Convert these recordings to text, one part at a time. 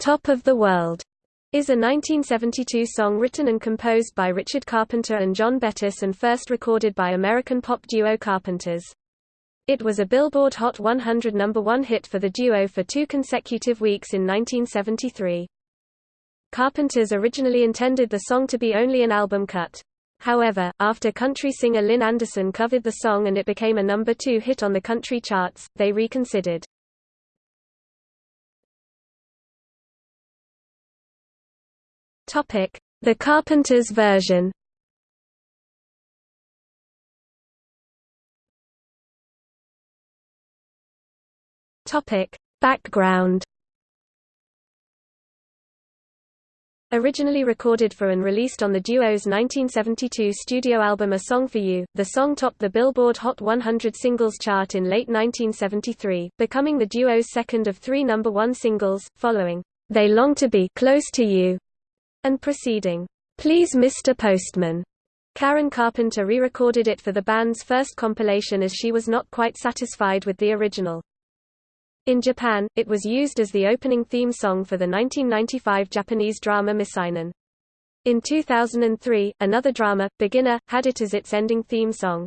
Top of the World is a 1972 song written and composed by Richard Carpenter and John Bettis and first recorded by American pop duo Carpenters. It was a Billboard Hot 100 number 1 hit for the duo for two consecutive weeks in 1973. Carpenters originally intended the song to be only an album cut. However, after country singer Lynn Anderson covered the song and it became a number 2 hit on the country charts, they reconsidered. The Carpenters version. Topic: Background. Originally recorded for and released on the duo's 1972 studio album A Song for You, the song topped the Billboard Hot 100 singles chart in late 1973, becoming the duo's second of three number one singles, following They Long to Be Close to You and proceeding, Please Mr. Postman. Karen Carpenter re-recorded it for the band's first compilation as she was not quite satisfied with the original. In Japan, it was used as the opening theme song for the 1995 Japanese drama Miseinen. In 2003, another drama, Beginner, had it as its ending theme song.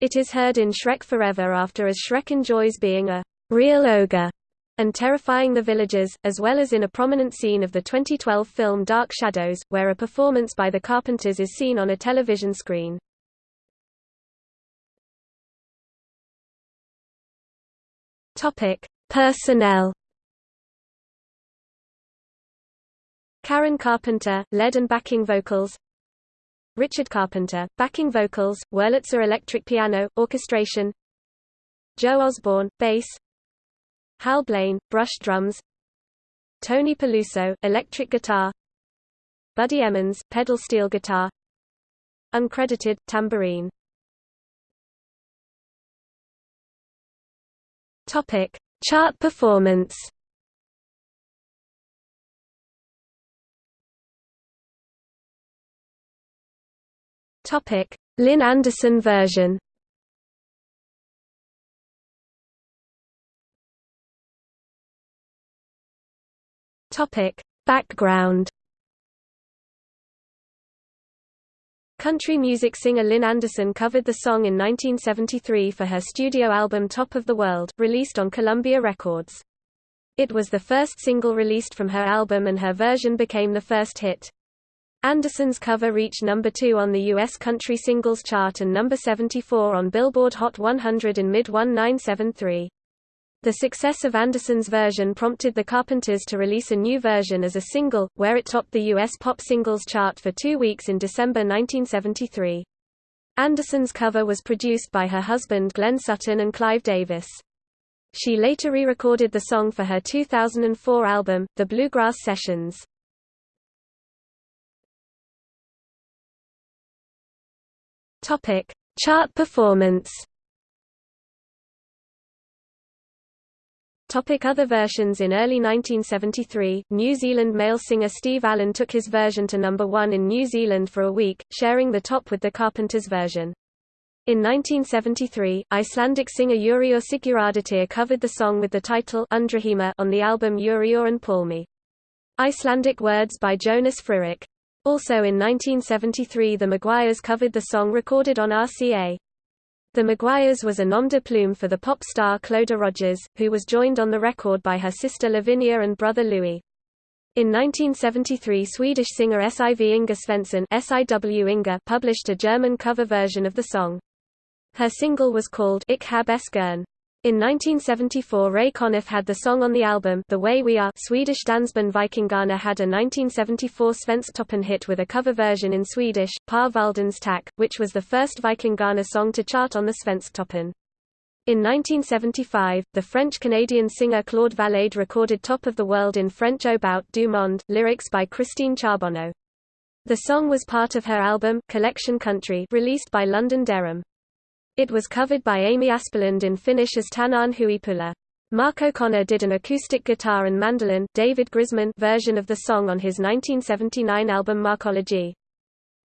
It is heard in Shrek Forever after as Shrek enjoys being a real ogre and terrifying the villagers, as well as in a prominent scene of the 2012 film Dark Shadows, where a performance by the Carpenters is seen on a television screen. Topic: Personnel. Karen Carpenter, lead and backing vocals. Richard Carpenter, backing vocals, Wurlitzer electric piano, orchestration. Joe Osborn, bass. Hal Blaine, brush drums. Tony Peluso, electric guitar. Buddy Emmons, pedal steel guitar. Uncredited, tambourine. Topic. Chart performance. Topic. Lynn Anderson version Topic: Background Country music singer Lynn Anderson covered the song in 1973 for her studio album Top of the World, released on Columbia Records. It was the first single released from her album and her version became the first hit. Anderson's cover reached number 2 on the U.S. Country Singles Chart and number 74 on Billboard Hot 100 in mid-1973. The success of Anderson's version prompted the Carpenters to release a new version as a single, where it topped the U.S. pop singles chart for two weeks in December 1973. Anderson's cover was produced by her husband Glenn Sutton and Clive Davis. She later re-recorded the song for her 2004 album, The Bluegrass Sessions. Chart performance. Topic other versions In early 1973, New Zealand male singer Steve Allen took his version to number one in New Zealand for a week, sharing the top with the Carpenters version. In 1973, Icelandic singer Urior Sigurðardóttir covered the song with the title Undrheimur on the album Urior and Pálmi. Icelandic words by Jónas Friðrik. Also in 1973 the Maguires covered the song recorded on RCA. The Maguires was a nom de plume for the pop star Clodagh Rodgers, who was joined on the record by her sister Lavinia and brother Louis. In 1973 Swedish singer Siv Inga Svensson SIW Inga published a German cover version of the song. Her single was called Ich hab es gern. In 1974 Ray Conniff had the song on the album The Way We Are Swedish dansband Vikingarna had a 1974 Svensktoppen hit with a cover version in Swedish, Par Valdens Tack, which was the first Vikingarna song to chart on the Svensktoppen. In 1975, the French-Canadian singer Claude Valade recorded Top of the World in French Au Bout du Monde, lyrics by Christine Charbonneau. The song was part of her album, Collection Country released by London Deram. It was covered by Ami Aspelund in Finnish as Tänään Huipula. Mark O'Connor did an acoustic guitar and mandolin David Grisman version of the song on his 1979 album Markology.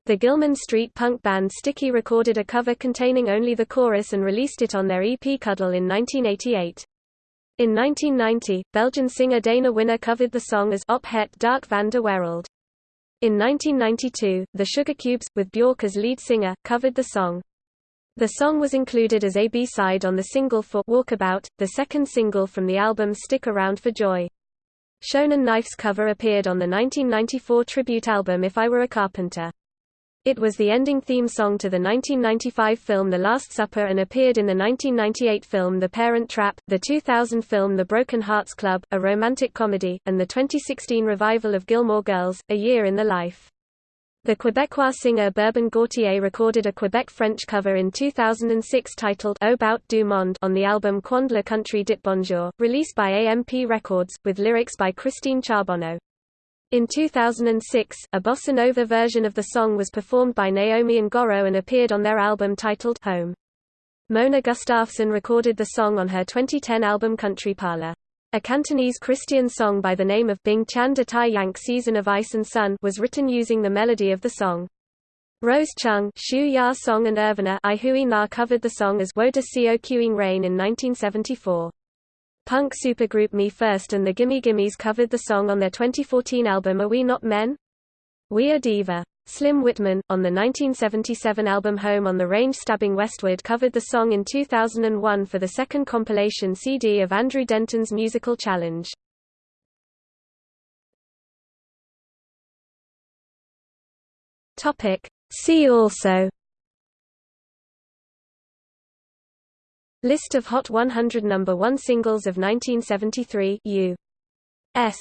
The Gilman Street punk band Sticky recorded a cover containing only the chorus and released it on their EP Cuddle in 1988. In 1990, Belgian singer Dana Winner covered the song as Op het Dark van de Wereld. In 1992, the Sugar Cubes, with Björk as lead singer, covered the song. The song was included as a B-side on the single for Walkabout, the second single from the album Stick Around for Joy. Shonen Knife's cover appeared on the 1994 tribute album If I Were a Carpenter. It was the ending theme song to the 1995 film The Last Supper and appeared in the 1998 film The Parent Trap, the 2000 film The Broken Hearts Club, a romantic comedy, and the 2016 revival of Gilmore Girls, A Year in the Life. The Quebecois singer Bourbon Gauthier recorded a Quebec French cover in 2006 titled Au Bout du Monde on the album Quand le country dit bonjour, released by AMP Records, with lyrics by Christine Charbonneau. In 2006, a bossa nova version of the song was performed by Naomi and Goro and appeared on their album titled Home. Mona Gustafsson recorded the song on her 2010 album Country Parlor. A Cantonese Christian song by the name of Bing Chan De Tai Yank Season of Ice and Sun was written using the melody of the song. Rose Chung, Shu Ya Song and Irvina I Hui Na covered the song as Wo De Seo Queuing Rain in 1974. Punk supergroup Me First and the Gimme Gimmes covered the song on their 2014 album Are We Not Men? We Are Diva. Slim Whitman, on the 1977 album Home on the Range Stabbing Westward covered the song in 2001 for the second compilation CD of Andrew Denton's Musical Challenge. See also List of Hot 100 number 1 singles of 1973 U. S.